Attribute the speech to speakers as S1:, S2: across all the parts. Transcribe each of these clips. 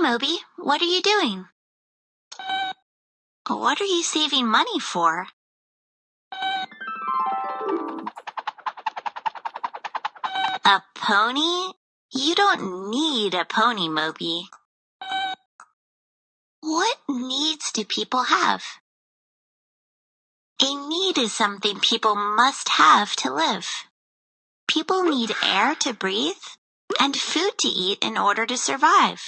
S1: Moby, what are you doing? What are you saving money for? A pony? You don't need a pony, Moby. What needs do people have? A need is something people must have to live. People need air to breathe and food to eat in order to survive.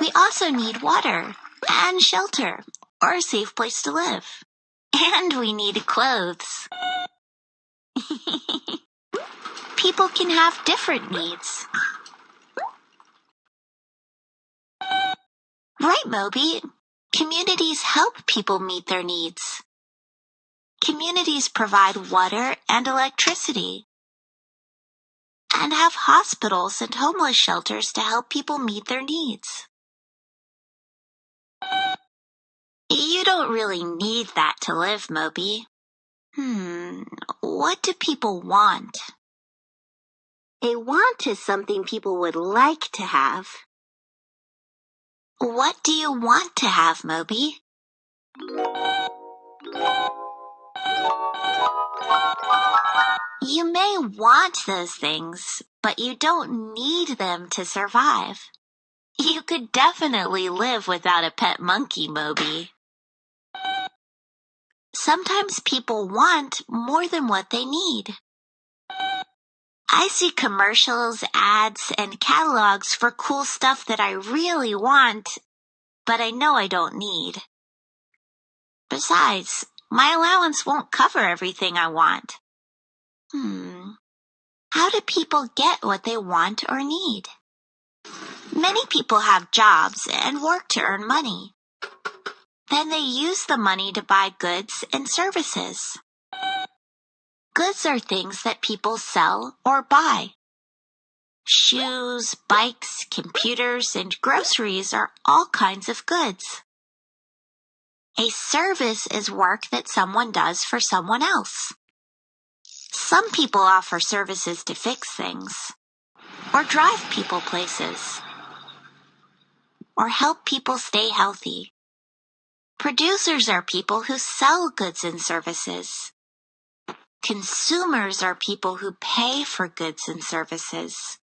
S1: We also need water and shelter or a safe place to live. And we need clothes. People can have different needs. Right, Moby. Communities help people meet their needs. Communities provide water and electricity and have hospitals and homeless shelters to help people meet their needs. You don't really need that to live, Moby. Hmm, what do people want? A want is something people would like to have. What do you want to have, Moby? You may want those things, but you don't need them to survive. You could definitely live without a pet monkey, Moby. Sometimes people want more than what they need. I see commercials, ads, and catalogs for cool stuff that I really want, but I know I don't need. Besides, my allowance won't cover everything I want. Hmm. How do people get what they want or need? Many people have jobs and work to earn money. Then they use the money to buy goods and services. Goods are things that people sell or buy. Shoes, bikes, computers, and groceries are all kinds of goods. A service is work that someone does for someone else. Some people offer services to fix things, or drive people places, or help people stay healthy. Producers are people who sell goods and services. Consumers are people who pay for goods and services.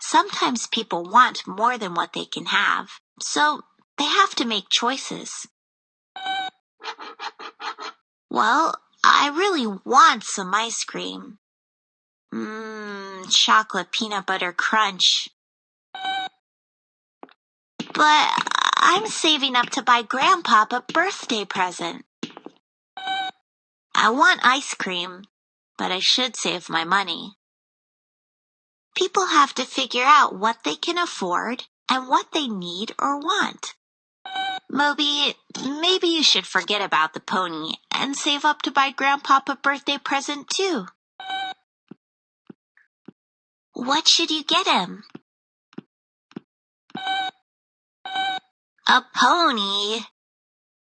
S1: Sometimes people want more than what they can have, so they have to make choices. Well, I really want some ice cream. Mmm, chocolate peanut butter crunch. But I'm saving up to buy Grandpa a birthday present. I want ice cream, but I should save my money. People have to figure out what they can afford and what they need or want. Moby, maybe you should forget about the pony and save up to buy Grandpa a birthday present too. What should you get him? A pony.